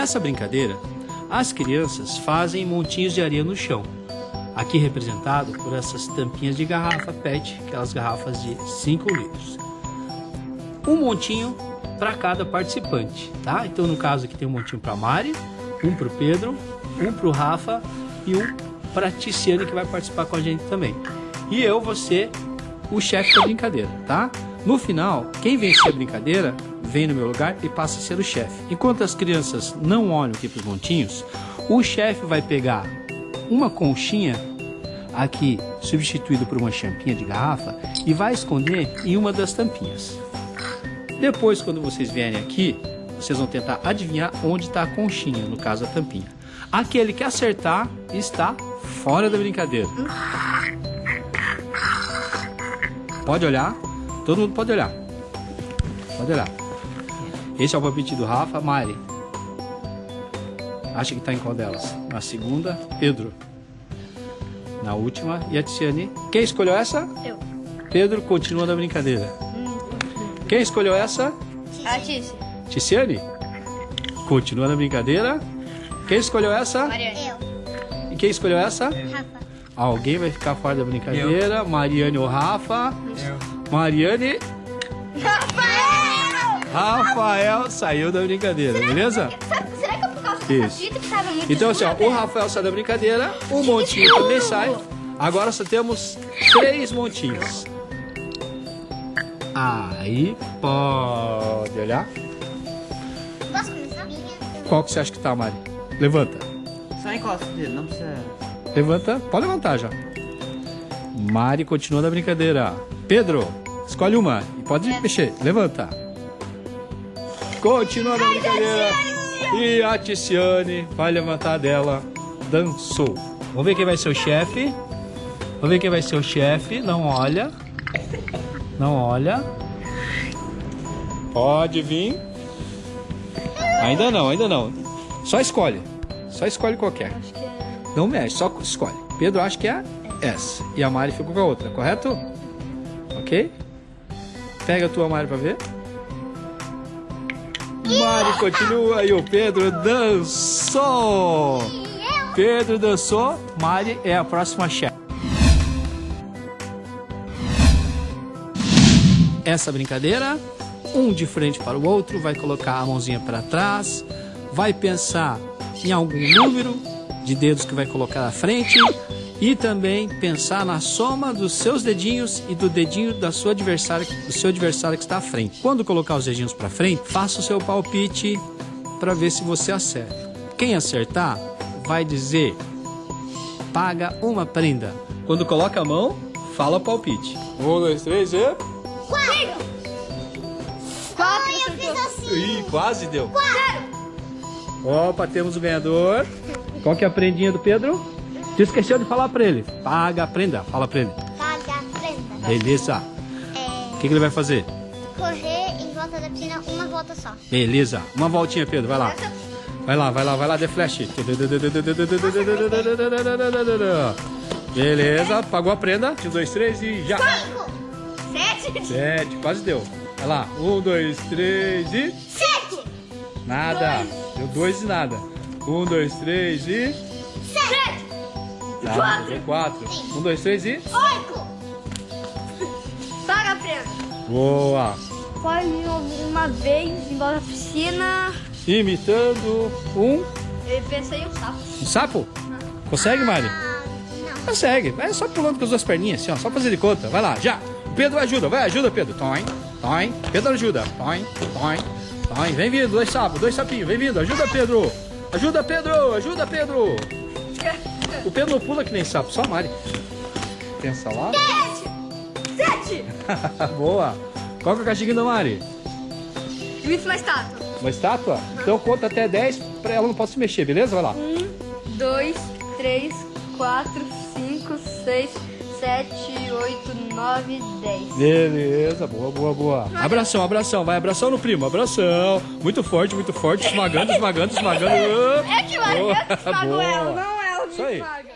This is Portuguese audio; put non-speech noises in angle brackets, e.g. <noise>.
Nessa brincadeira, as crianças fazem montinhos de areia no chão. Aqui representado por essas tampinhas de garrafa PET, aquelas garrafas de 5 litros. Um montinho para cada participante, tá? Então no caso aqui tem um montinho para Mari, um para o Pedro, um para o Rafa e um para a Ticiane que vai participar com a gente também. E eu ser o chefe da brincadeira, tá? No final, quem vencer a brincadeira vem no meu lugar e passa a ser o chefe. Enquanto as crianças não olham aqui para os montinhos, o chefe vai pegar uma conchinha aqui substituído por uma champinha de garrafa e vai esconder em uma das tampinhas. Depois, quando vocês vierem aqui, vocês vão tentar adivinhar onde está a conchinha, no caso a tampinha. Aquele que acertar está fora da brincadeira. Pode olhar, todo mundo pode olhar. Pode olhar. Esse é o palpite do Rafa. Mari. Acha que está em qual delas? Na segunda, Pedro. Na última, e a Tiziane. Quem escolheu essa? Eu. Pedro continua na brincadeira. Quem escolheu essa? A Tícia. Ticiane? Continua na brincadeira. Quem escolheu essa? Mariane. Eu. E quem escolheu essa? Rafa. Alguém vai ficar fora da brincadeira. Mariane ou Rafa? Mariane. Rafael saiu da brincadeira, beleza? Sabe, será que é por causa do Isso. que tava muito Então assim, ó, o Rafael sai da brincadeira, o montinho também sai. Agora só temos três montinhos. Aí pode olhar. Posso começar? Qual que você acha que tá, Mari? Levanta. Só encosta dele, não precisa. Levanta. Pode levantar já. Mari continua na brincadeira. Pedro, escolhe uma e pode mexer. Levanta. Continua na brincadeira. E a Ticiane vai levantar dela. Dançou. Vamos ver quem vai ser o chefe. Vamos ver quem vai ser o chefe. Não olha. Não olha. Pode vir. Ainda não, ainda não. Só escolhe. Só escolhe qualquer. Não mexe, só escolhe. Pedro acha que é essa. E a Mari ficou com a outra, correto? Ok? Pega a tua Mari pra ver. Mari continua e o Pedro dançou. Pedro dançou, Mari é a próxima chefe. Essa brincadeira, um de frente para o outro, vai colocar a mãozinha para trás, vai pensar em algum número de dedos que vai colocar à frente e também pensar na soma dos seus dedinhos e do dedinho da sua adversária, do seu adversário que está à frente. Quando colocar os dedinhos para frente, faça o seu palpite para ver se você acerta. Quem acertar vai dizer paga uma prenda. Quando coloca a mão, fala o palpite. Um, dois, três e. Quatro, eu fiz assim. Ih, quase deu. Opa, temos o ganhador. Qual que é a prendinha do Pedro? Tu esqueceu de falar pra ele. Paga a prenda. Fala pra ele. Paga, prenda. Beleza. O que, que ele vai fazer? Correr em volta da piscina uma volta só. Beleza. Uma voltinha, Pedro. Vai lá. Vai lá, vai lá, vai lá, The Flash. Beleza, pagou a prenda. Um, dois, três e já. Cinco. Sete. Sete, quase deu. Vai lá. Um, dois, três e. Sete. Nada. Deu dois e nada. Um, dois, três e. Sete. Nada. Deu quatro. Um, dois, três e. Oito. Paga a prenda. Boa. Pode ir uma vez embora da piscina. Imitando um, Eu pensei um sapo. um sapo. Consegue, Mari? Ah, não. Consegue. Vai só pulando com as duas perninhas, assim, ó. Só fazer de conta. Vai lá, já. Pedro ajuda. Vai, ajuda, Pedro. Toim, toim. Pedro ajuda. Toim, toim, toim. Vem vindo, dois sapos, dois sapinhos. Vem vindo. Ajuda, Pedro. Ajuda, Pedro. Ajuda, Pedro. O Pedro não pula que nem sapo, só a Mari. Pensa lá. Sete! <laughs> Boa. Qual que é o castiguinho da Mari? Imita uma estátua. Uma estátua? Então conta até 10 pra ela não possa se mexer, beleza? Vai lá. Um, dois, três, quatro, cinco, seis, sete, oito, nove, dez. Beleza, boa, boa, boa. Abração, abração, vai, abração no primo, abração. Muito forte, muito forte, esmagando, esmagando, esmagando. É que o Ariel Boa, esmagou boa. ela, não me Isso aí. esmaga.